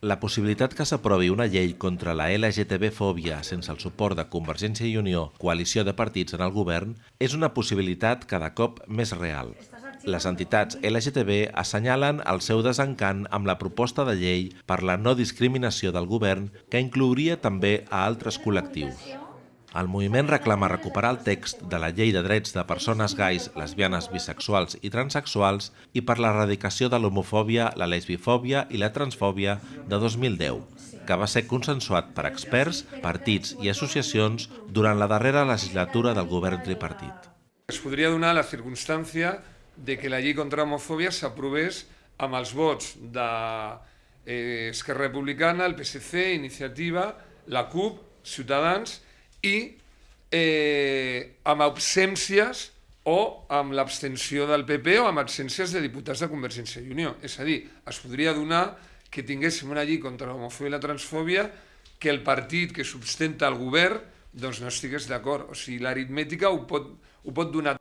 La possibilitat que s'aprovi una llei contra la LGTB-fòbia sense el suport de Convergència i Unió, coalició de partits en el govern, és una possibilitat cada cop més real. Les entitats LGTB assenyalen el seu desencant amb la proposta de llei per la no discriminació del govern que inclouria també a altres col·lectius. El moviment reclama recuperar el text de la Llei de Drets de Persones Gais, Lesbianes, Bisexuals i Transsexuals i per l'erradicació de l'homofòbia, la lesbifòbia i la transfòbia de 2010, que va ser consensuat per experts, partits i associacions durant la darrera legislatura del govern tripartit. Es podria donar la circumstància de que la llei contra l'homofòbia s'aprovés amb els vots d'Esquerra eh, Republicana, el PSC, Iniciativa, la CUP, Ciutadans i eh, amb absències o amb l'abstenció del PP o amb absències de diputats de Convergència i Unió. És a dir, es podria donar que tinguéssim una llei contra l'homofòbia i la transfòbia que el partit que sustenta el govern doncs no estigués d'acord. O sigui, l'aritmètica ho, pot, ho pot donar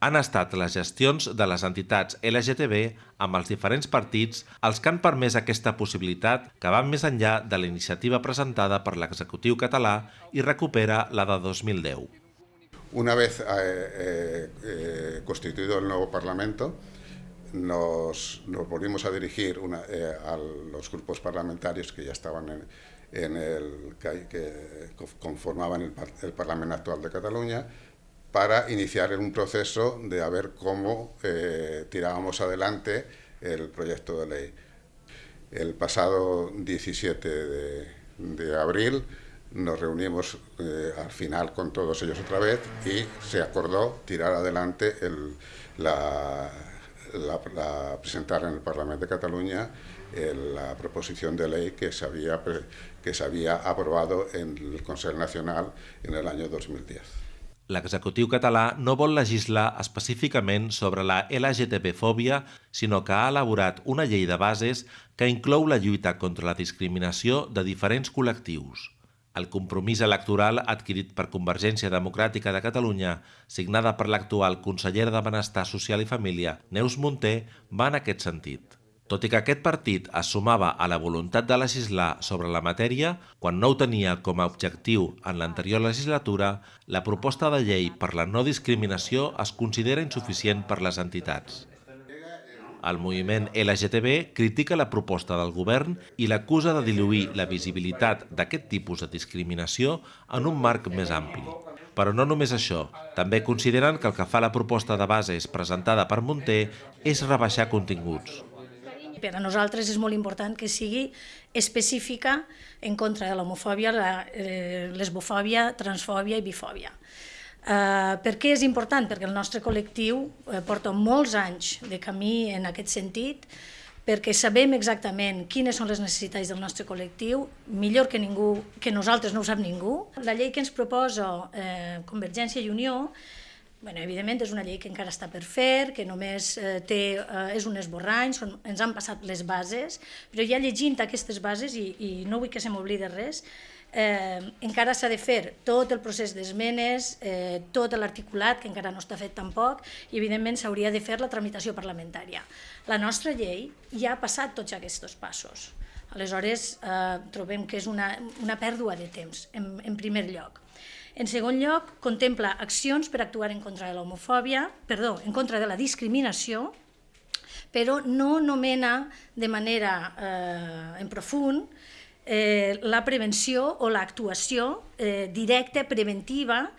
han estat les gestions de les entitats LGTB amb els diferents partits els que han permès aquesta possibilitat que van més enllà de la iniciativa presentada per l'executiu català i recupera la de 2010. Una vez eh, eh, eh, constituido el nuevo Parlamento, nos, nos volvimos a dirigir una, eh, a los grupos parlamentarios que ya estaban en, en el que, que conformaban el, el Parlamento actual de Cataluña para iniciar un proceso de ver cómo eh, tirábamos adelante el proyecto de ley. El pasado 17 de, abril nos reunimos eh, al final con todos ellos otra vez y se acordó tirar adelante el, la, presentar en el Parlamento de Cataluña el, la proposición de ley que se, había, que se había aprobado en el Consejo Nacional en el año 2010. L'executiu català no vol legislar específicament sobre la LGTB-fòbia, sinó que ha elaborat una llei de bases que inclou la lluita contra la discriminació de diferents col·lectius. El compromís electoral adquirit per Convergència Democràtica de Catalunya, signada per l'actual consellera de Benestar Social i Família, Neus Munté, va en aquest sentit. Tot i que aquest partit es sumava a la voluntat de legislar sobre la matèria, quan no ho tenia com a objectiu en l'anterior legislatura, la proposta de llei per la no discriminació es considera insuficient per les entitats. El moviment LGTB critica la proposta del govern i l'acusa de diluir la visibilitat d'aquest tipus de discriminació en un marc més ampli. Però no només això, també consideren que el que fa la proposta de bases presentada per Monter és rebaixar continguts. Per a nosaltres és molt important que sigui específica en contra de l'homofòbia, la eh, lesbofòbia, transfòbia i bifòbia. Uh, per què és important? Perquè el nostre col·lectiu uh, porta molts anys de camí en aquest sentit, perquè sabem exactament quines són les necessitats del nostre col·lectiu, millor que ningú, que nosaltres no ho sap ningú. La llei que ens proposa eh, Convergència i Unió Bueno, evidentment és una llei que encara està per fer, que només eh, té, eh, és un esborrany, són, ens han passat les bases, però ja llegint aquestes bases, i, i no vull que se m'oblide res, eh, encara s'ha de fer tot el procés d'esmenes, eh, tot l'articulat, que encara no està fet tampoc, i evidentment s'hauria de fer la tramitació parlamentària. La nostra llei ja ha passat tots aquests passos. Aleshores, eh, trobem que és una, una pèrdua de temps, en, en primer lloc. En segon lloc, contempla accions per actuar en contra de l'homofòbia, perdó, en contra de la discriminació, però no nomena de manera eh, en profund eh, la prevenció o l'actuació eh, directa, preventiva,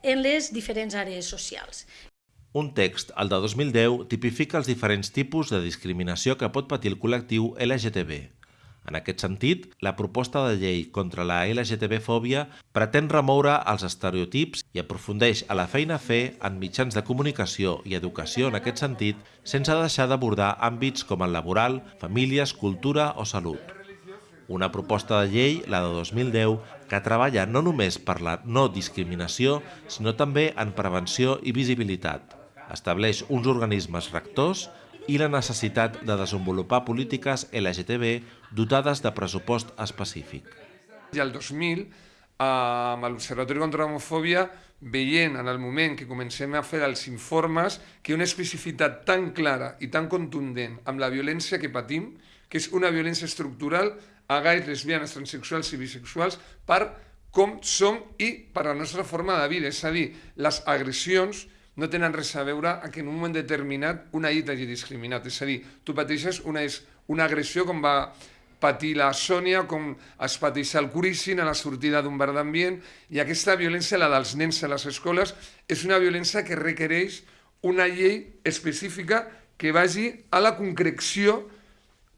en les diferents àrees socials. Un text, el de 2010, tipifica els diferents tipus de discriminació que pot patir el col·lectiu LGTB. En aquest sentit, la proposta de llei contra la LGTB-fòbia pretén remoure els estereotips i aprofundeix a la feina a fer en mitjans de comunicació i educació en aquest sentit, sense deixar d'abordar àmbits com el laboral, famílies, cultura o salut. Una proposta de llei, la de 2010, que treballa no només per la no discriminació, sinó també en prevenció i visibilitat. Estableix uns organismes rectors i la necessitat de desenvolupar polítiques LGTB dotades de pressupost específic. I el 2000, amb l'Observatori contra l'Homofòbia, veient en el moment que comencem a fer els informes que una especificitat tan clara i tan contundent amb la violència que patim, que és una violència estructural a gais, lesbianes, transexuals i bisexuals per com som i per la nostra forma de vida. És a dir, les agressions no tenen res a veure a que en un moment determinat una llei t'hagi discriminat. És a dir, tu pateixes una, una agressió com va patir la Sònia, com es pateix el Curíssin a la sortida d'un bar d'ambient, i aquesta violència, la dels nens a les escoles, és una violència que requereix una llei específica que vagi a la concreció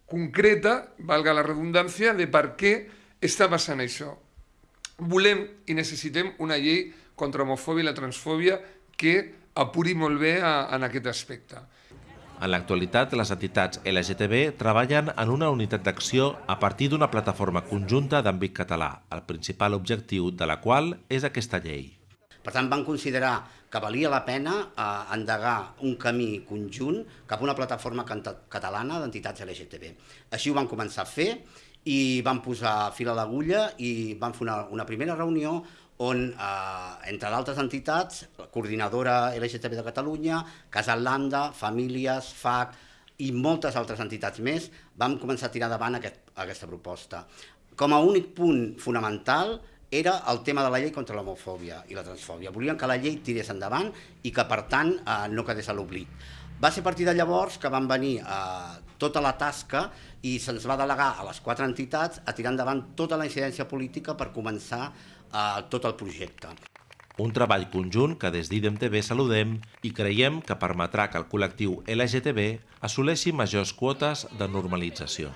concreta, valga la redundància, de per què està passant això. Volem i necessitem una llei contra l'homofòbia i la transfòbia que apuri molt bé a, en aquest aspecte. En l'actualitat, les entitats LGTB treballen en una unitat d'acció a partir d'una plataforma conjunta d'àmbit català, el principal objectiu de la qual és aquesta llei. Per tant, van considerar que valia la pena eh, endegar un camí conjunt cap a una plataforma catalana d'entitats LGTB. Així ho van començar a fer i van posar fil a l'agulla i van fer una, una primera reunió on, eh, entre d'altres entitats, la Coordinadora LGTB de Catalunya, Casal Landa, Famílies, FAC i moltes altres entitats més, vam començar a tirar davant aquest, aquesta proposta. Com a únic punt fonamental era el tema de la llei contra l'homofòbia i la transfòbia. Volien que la llei tirés endavant i que, per tant, eh, no quedés a l'oblit. Va ser a partir de llavors que van venir eh, tota la tasca i se'ns va delegar a les quatre entitats a tirar endavant tota la incidència política per començar a tot el projecte. Un treball conjunt que des d'IDEM-TV saludem i creiem que permetrà que el col·lectiu LGTB assoleixi majors quotes de normalització.